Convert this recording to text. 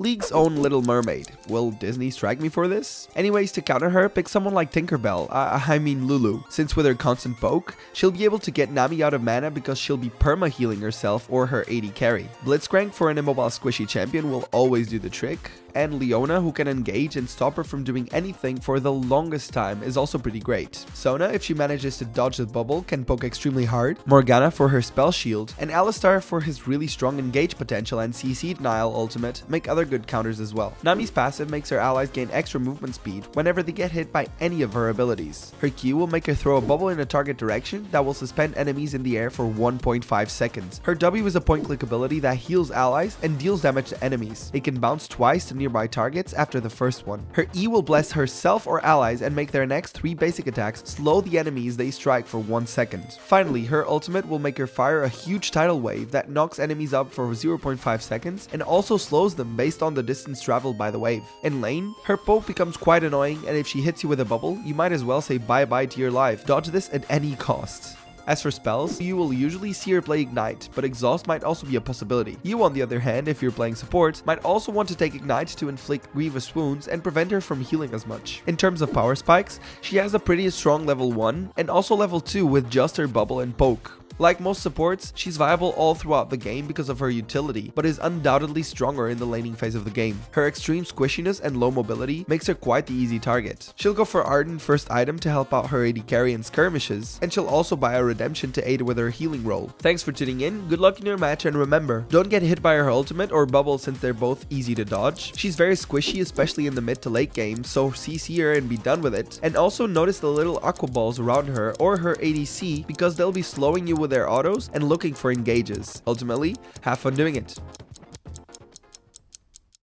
League's own Little Mermaid. Will Disney strike me for this? Anyways, to counter her, pick someone like Tinkerbell, uh, I mean Lulu, since with her constant poke, she'll be able to get Nami out of mana because she'll be perma-healing herself or her AD carry. Blitzcrank for an immobile squishy champion will always do the trick, and Leona who can engage and stop her from doing anything for the longest time is also pretty great. Sona, if she manages to dodge the bubble, can poke extremely hard, Morgana for her spell shield, and Alistar for his really strong engage potential and CC denial ultimate make other good counters as well. Nami's passive makes her allies gain extra movement speed whenever they get hit by any of her abilities. Her Q will make her throw a bubble in a target direction that will suspend enemies in the air for 1.5 seconds. Her W is a point click ability that heals allies and deals damage to enemies. It can bounce twice to nearby targets after the first one. Her E will bless herself or allies and make their next 3 basic attacks slow the enemies they strike for 1 second. Finally, her ultimate will make her fire a huge tidal wave that knocks enemies up for 0.5 seconds and also slows them based on the distance traveled by the wave. In lane, her poke becomes quite annoying and if she hits you with a bubble, you might as well say bye bye to your life. Dodge this at any cost. As for spells, you will usually see her play Ignite, but Exhaust might also be a possibility. You on the other hand, if you're playing support, might also want to take Ignite to inflict grievous wounds and prevent her from healing as much. In terms of power spikes, she has a pretty strong level 1 and also level 2 with just her bubble and poke. Like most supports, she's viable all throughout the game because of her utility, but is undoubtedly stronger in the laning phase of the game. Her extreme squishiness and low mobility makes her quite the easy target. She'll go for Ardent first item to help out her AD carry in skirmishes, and she'll also buy a redemption to aid with her healing role. Thanks for tuning in, good luck in your match, and remember, don't get hit by her ultimate or bubble since they're both easy to dodge. She's very squishy, especially in the mid to late game, so CC her and be done with it. And also notice the little aqua balls around her or her ADC because they'll be slowing you with their autos and looking for engages. Ultimately, have fun doing it.